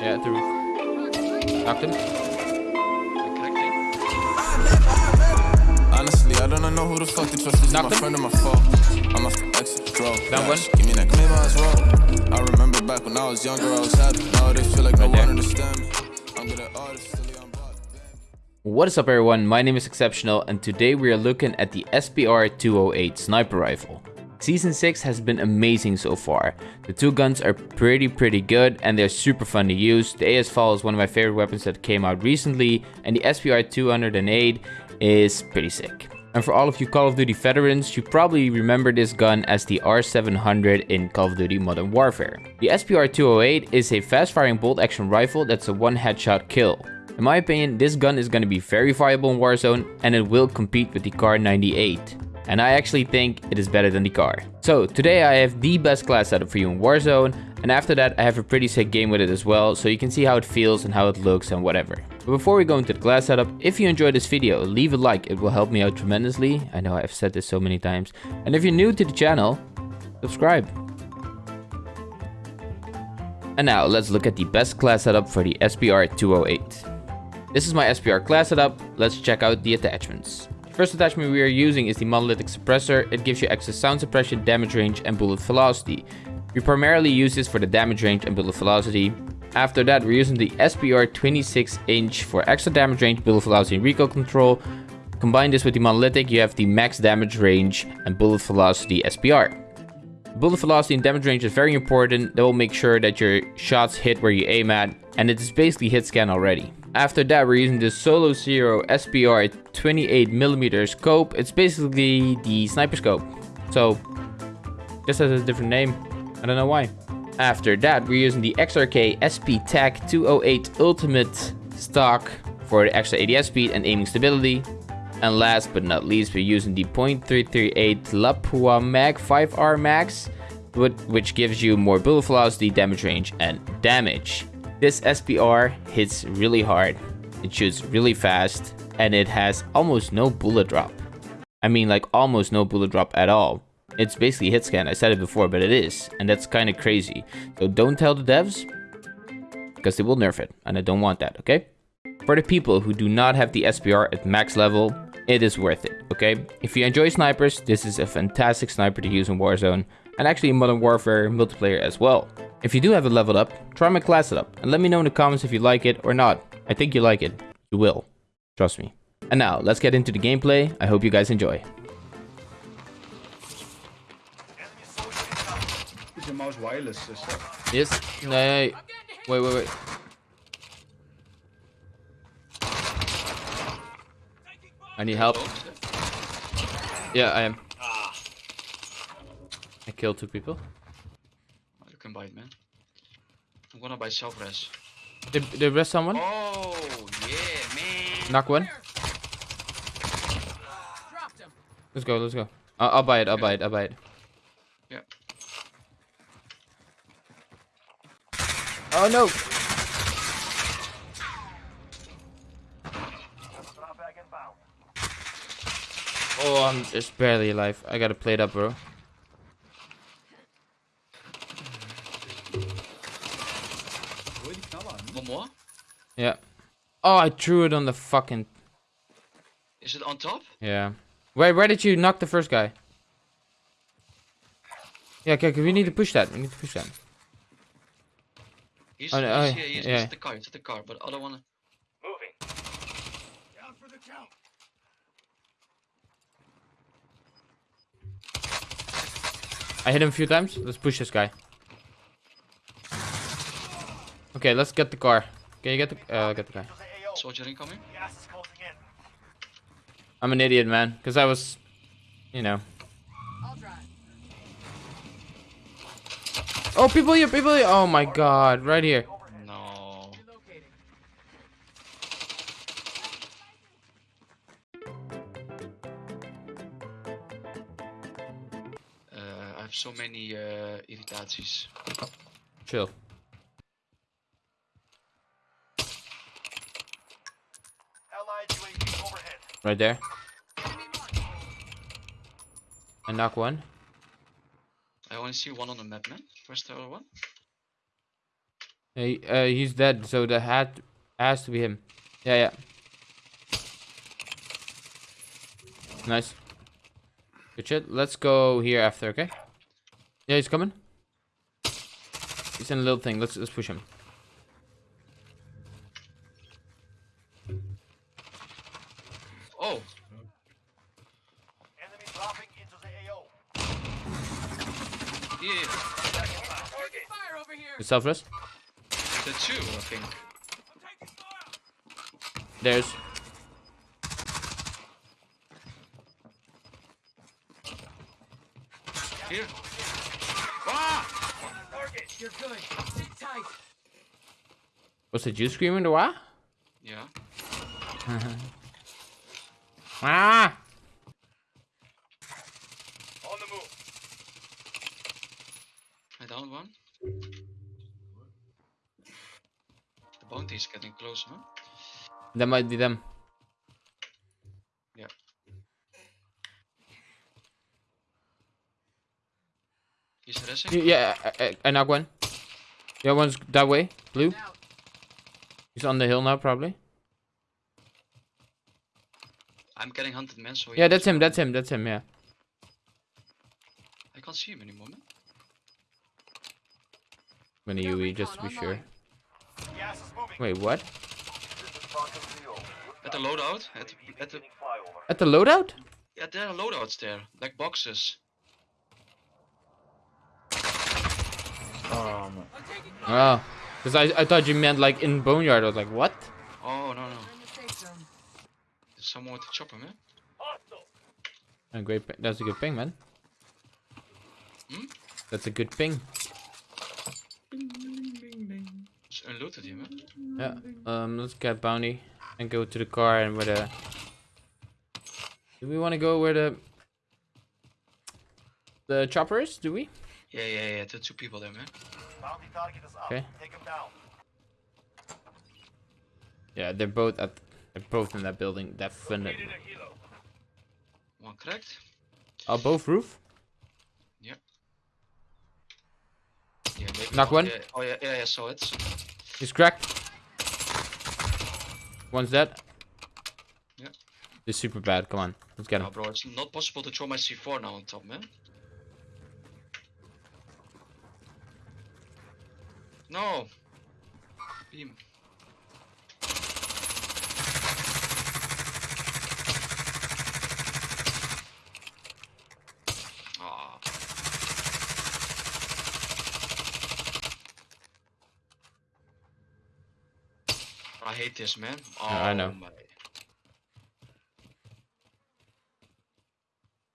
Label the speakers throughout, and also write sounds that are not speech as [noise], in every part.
Speaker 1: Yeah, roof. Knocked him.
Speaker 2: Honestly, I don't know who the fuck to trust. Is my friend or my foe? I'm a exit draw.
Speaker 1: Down one.
Speaker 2: Give me that I was wrong. I remember back when I was younger, I was happy. Now they feel like no
Speaker 1: there.
Speaker 2: one understand me. I'm good at artists, silly, I'm bought.
Speaker 1: What is up everyone, my name is Exceptional and today we are looking at the SPR 208 sniper rifle. Season 6 has been amazing so far. The two guns are pretty pretty good and they're super fun to use. The AS VAL is one of my favorite weapons that came out recently and the SPR 208 is pretty sick. And for all of you Call of Duty veterans, you probably remember this gun as the R700 in Call of Duty Modern Warfare. The SPR 208 is a fast firing bolt action rifle that's a one headshot kill. In my opinion, this gun is going to be very viable in Warzone and it will compete with the Kar 98. And I actually think it is better than the car. So today I have the best class setup for you in Warzone and after that I have a pretty sick game with it as well so you can see how it feels and how it looks and whatever. But before we go into the class setup, if you enjoyed this video, leave a like, it will help me out tremendously. I know I've said this so many times. And if you're new to the channel, subscribe. And now let's look at the best class setup for the SPR 208. This is my SPR class setup, let's check out the attachments. First attachment we are using is the monolithic suppressor, it gives you extra sound suppression, damage range and bullet velocity. We primarily use this for the damage range and bullet velocity. After that we're using the SPR 26 inch for extra damage range, bullet velocity and recoil control. Combine this with the monolithic, you have the max damage range and bullet velocity SPR. Bullet velocity and damage range is very important. That will make sure that your shots hit where you aim at. And it is basically hit scan already. After that, we're using the Solo Zero SPR 28mm scope. It's basically the sniper scope. So, just has a different name. I don't know why. After that, we're using the XRK SP TAC 208 Ultimate stock for the extra ADS speed and aiming stability. And last but not least, we're using the .338 Lapua Mag 5R Max, which gives you more bullet velocity, damage range, and damage. This SPR hits really hard, it shoots really fast, and it has almost no bullet drop. I mean like almost no bullet drop at all. It's basically hit scan, I said it before, but it is, and that's kind of crazy. So don't tell the devs, because they will nerf it, and I don't want that, okay? For the people who do not have the SPR at max level, it is worth it, okay? If you enjoy snipers, this is a fantastic sniper to use in Warzone, and actually in Modern Warfare multiplayer as well. If you do have it leveled up, try my class setup, and let me know in the comments if you like it or not. I think you like it. You will. Trust me. And now, let's get into the gameplay. I hope you guys enjoy.
Speaker 3: Is your mouse wireless? Is?
Speaker 1: Yes? No, wait, wait, wait. I need help. Yeah, I am. I killed two people.
Speaker 4: You can buy it, man. I'm gonna buy self res.
Speaker 1: Did, did rest someone?
Speaker 4: Oh, yeah, man.
Speaker 1: Knock one. Let's go, let's go. I'll, I'll buy it, I'll buy it, I'll buy it.
Speaker 4: Yeah.
Speaker 1: Oh no! Oh, I'm just barely alive. I gotta play it up, bro. Yeah. Oh, I threw it on the fucking...
Speaker 4: Is it on top?
Speaker 1: Yeah. Where, where did you knock the first guy? Yeah, okay, okay, we need to push that. We need to push that.
Speaker 4: He's,
Speaker 1: Oh, no,
Speaker 4: he's
Speaker 1: oh,
Speaker 4: here, he's,
Speaker 1: yeah.
Speaker 4: he's the car, he's the car, but I don't wanna... Moving. Down for the count.
Speaker 1: I hit him a few times. Let's push this guy. Okay, let's get the car. Can you get the uh, get the guy?
Speaker 4: Soldier incoming?
Speaker 1: I'm an idiot, man. Because I was, you know. Oh, people here, people here. Oh my god, right here.
Speaker 4: No. Uh, I have so many uh, irritaties.
Speaker 1: Chill. Right there. I knock one.
Speaker 4: I only see one on the map, man. Where's the other one?
Speaker 1: He, uh, he's dead, so the hat has to be him. Yeah, yeah. Nice. Good shit. Let's go here after, okay? Yeah, he's coming. He's in a little thing. Let's let's push him.
Speaker 4: Oh,
Speaker 5: Enemy dropping into the AO.
Speaker 4: Yeah.
Speaker 1: The selfless.
Speaker 4: The two, I think.
Speaker 1: There's.
Speaker 4: Here. Ah!
Speaker 1: Was it you screaming the wah?
Speaker 4: Yeah. [laughs]
Speaker 1: Ah!
Speaker 5: On the move.
Speaker 4: I downed one. The bounty is getting closer. Huh?
Speaker 1: That might be them.
Speaker 4: Yeah. He's resing.
Speaker 1: Yeah, I, I, I knock one. Yeah, one's that way. Blue. He's on the hill now, probably.
Speaker 4: I'm getting hunted, man. So
Speaker 1: Yeah, that's him. That's him. That's him. Yeah.
Speaker 4: I can't see him anymore, man.
Speaker 1: I'm UE just to be sure.
Speaker 5: Gas is moving.
Speaker 1: Wait, what?
Speaker 5: This is Falcon Zero.
Speaker 4: At the loadout. At the, at the
Speaker 1: At the loadout?
Speaker 4: yeah, there are loadouts there, like boxes.
Speaker 3: Oh, man.
Speaker 1: Oh, because I I thought you meant like in boneyard. I was like, what?
Speaker 4: Oh no no. There's someone with the chopper, man.
Speaker 1: A great. That's a good ping, man.
Speaker 4: Hmm?
Speaker 1: That's a good ping.
Speaker 4: It's unlooted here, man.
Speaker 1: Yeah. Um. Let's get bounty and go to the car and where the. Do we want to go where the the chopper is? Do we?
Speaker 4: Yeah yeah yeah. There are two people there, man.
Speaker 5: Bounty target is up.
Speaker 1: Okay.
Speaker 5: Take him down.
Speaker 1: Yeah, they're both at. They're both in that building. Definitely.
Speaker 5: Needed a.
Speaker 4: One cracked.
Speaker 1: Oh, both roof.
Speaker 4: Yeah, maybe
Speaker 1: Knock one.
Speaker 4: Yeah. Oh yeah yeah yeah. Saw it.
Speaker 1: He's cracked. One's dead.
Speaker 4: Yeah.
Speaker 1: They're super bad. Come on, let's get him.
Speaker 4: bro, it's not possible to throw my C4 now on top, man. No. Beam. Ah. I hate this, man. Oh,
Speaker 1: I know.
Speaker 4: Oh, my.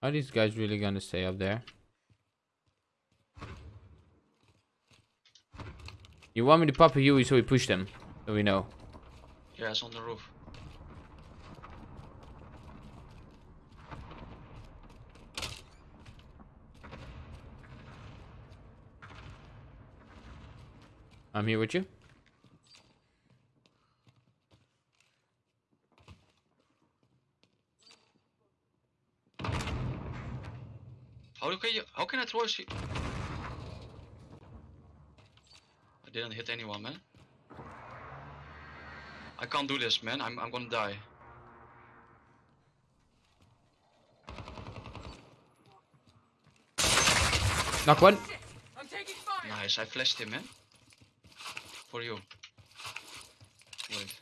Speaker 1: Are these guys really gonna stay up there? You want me to pop a Huey so we push them? So we know.
Speaker 4: Yeah, it's on the roof.
Speaker 1: I'm here with you.
Speaker 4: How do can you? How can I throw a she? I didn't hit anyone, man. I can't do this, man. I'm I'm gonna die.
Speaker 1: Knock one.
Speaker 4: Nice. I flashed him, man. For you. Wait.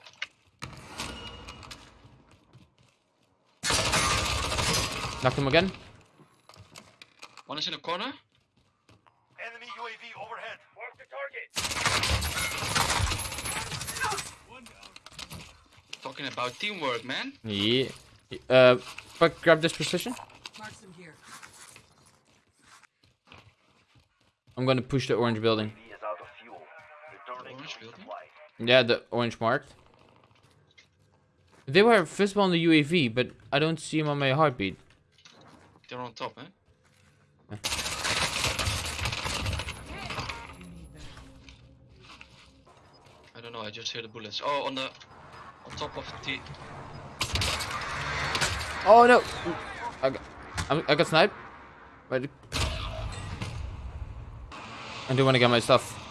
Speaker 1: Knocked him again.
Speaker 4: One is in the corner.
Speaker 5: Enemy UAV overhead. Mark the target.
Speaker 4: Talking about teamwork, man.
Speaker 1: Yeah. Uh, but grab this position.
Speaker 6: Marks them here.
Speaker 1: I'm gonna push the orange building.
Speaker 5: UAV is out of fuel. Returning
Speaker 4: Orange building?
Speaker 1: Yeah, the orange marked. They were visible on the UAV, but I don't see them on my heartbeat.
Speaker 4: They're on top, man. I don't know. I just hear the bullets. Oh, on the on top of the.
Speaker 1: Oh no! I got, I got sniped. Wait. I do want to get my stuff.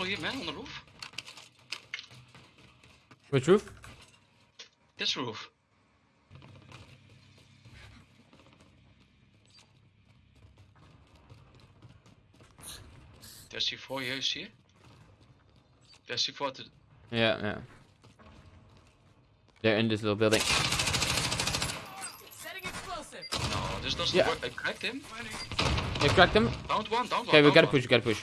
Speaker 4: people here, man, on the roof.
Speaker 1: Which roof?
Speaker 4: This roof. There's C4 here, you see? There's C4 to
Speaker 1: Yeah, yeah. They're in this little building.
Speaker 6: Setting explosive.
Speaker 4: No, this doesn't
Speaker 1: Yeah.
Speaker 4: work. I cracked him.
Speaker 1: You cracked them?
Speaker 4: Down one, down one.
Speaker 1: Okay, we gotta
Speaker 4: one.
Speaker 1: push, we gotta push.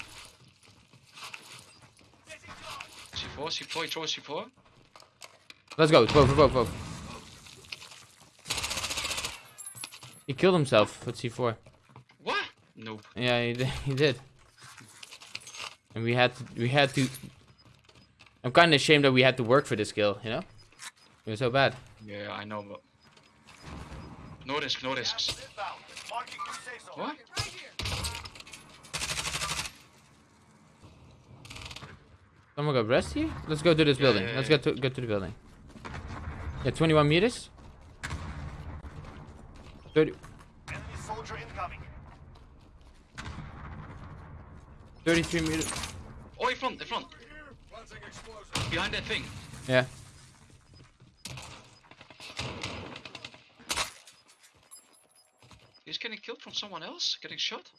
Speaker 4: C4, C4, he throws C4.
Speaker 1: Let's go, both, both, both. He killed himself with C4.
Speaker 4: What? Nope.
Speaker 1: Yeah, he did. He did. And we had to. We had to. I'm kind of ashamed that we had to work for this kill. You know, it was so bad.
Speaker 4: Yeah, I know, but no risk, no risks.
Speaker 5: Inbound. Marking new safe zone.
Speaker 4: What?
Speaker 6: Right here.
Speaker 1: Someone got rest here. Let's go to this building.
Speaker 4: yeah,
Speaker 1: Let's
Speaker 4: yeah.
Speaker 1: get to go to the building. Yeah, 21 meters. 30,
Speaker 5: Enemy soldier incoming.
Speaker 1: 33 meters.
Speaker 4: Oh, in front, in front. Behind that thing.
Speaker 1: Yeah.
Speaker 4: He's getting killed from someone else, getting shot.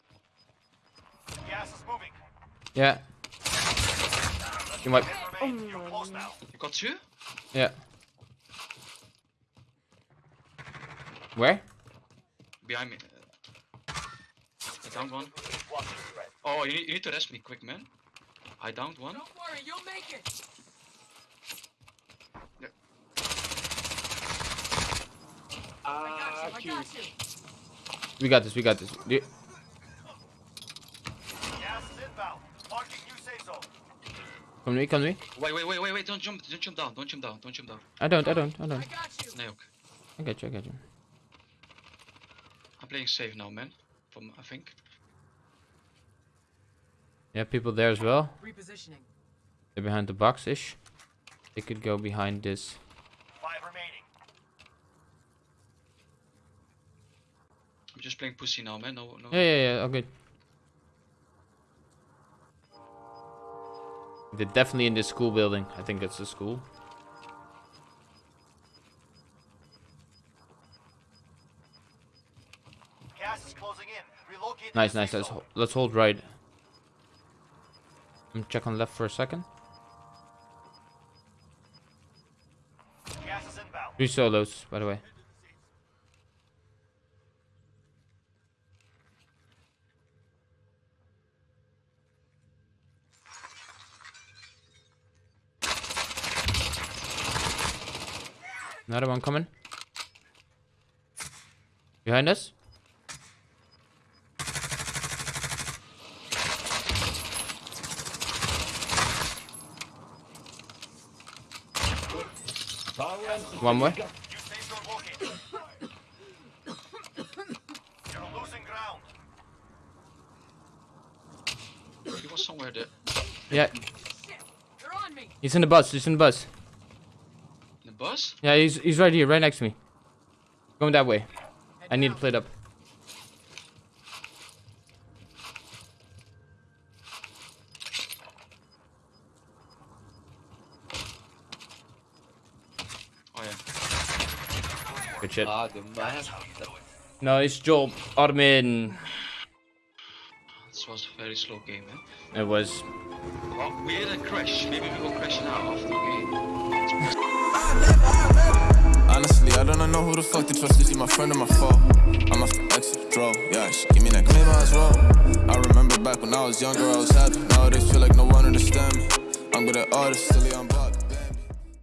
Speaker 5: Gas is moving.
Speaker 1: Yeah. You might.
Speaker 5: Remain. You're close now.
Speaker 4: You got two?
Speaker 1: Yeah. Where?
Speaker 4: Behind me. I downed one. Oh, you need, you need to rest me quick, man. I downed one.
Speaker 6: Don't worry, you'll make it. I got you. I ah, got you.
Speaker 1: We got this. We got this. Do-
Speaker 5: Gas is inbound. Marking new.
Speaker 1: Come to me. Come to me.
Speaker 4: Wait, wait, wait, wait, wait, don't jump, don't jump down, don't jump down, don't jump down.
Speaker 1: I don't. I don't. I
Speaker 6: I
Speaker 1: don't.
Speaker 6: got you.
Speaker 4: Nee.
Speaker 1: I got you. I got you.
Speaker 4: I'm playing safe now, man. From, I think.
Speaker 1: Yeah, people there as well.
Speaker 6: Repositioning.
Speaker 1: They're behind the box ish. They could go behind this.
Speaker 5: Five remaining.
Speaker 4: I'm just playing pussy now, man. No, no.
Speaker 1: Yeah, yeah, yeah. Okay. They're definitely in this school building. I think it's the school.
Speaker 5: Gas is closing in. Relocate.
Speaker 1: Nice, nice. Let's,
Speaker 5: zone.
Speaker 1: ho- let's hold right. I'm check on left for a second. Three solos, by the way. Another one coming. Behind us. One more.
Speaker 5: New safe zone located. You're losing ground.
Speaker 4: He was somewhere there.
Speaker 1: Yeah,
Speaker 6: They're on me.
Speaker 1: he's in the bus. He's in the bus.
Speaker 4: The bus?
Speaker 1: Yeah, he's he's right here, right next to me. Going that way. I need to play it up. Good shit.
Speaker 7: Ah, the man.
Speaker 1: Nice job, Armin.
Speaker 4: This was a very slow game, man.
Speaker 1: It was.
Speaker 4: Well, we had a crash. Maybe we will crash now after the game.
Speaker 2: Honestly, I don't know who the fuck to trust. Is he my friend or my foe? I'm off the exit, draw. Yeah, she give me that claim I was roll. I remember back when I was younger, I was happy. Nowadays, feel like no one understand me. I'm good at artists, still on block.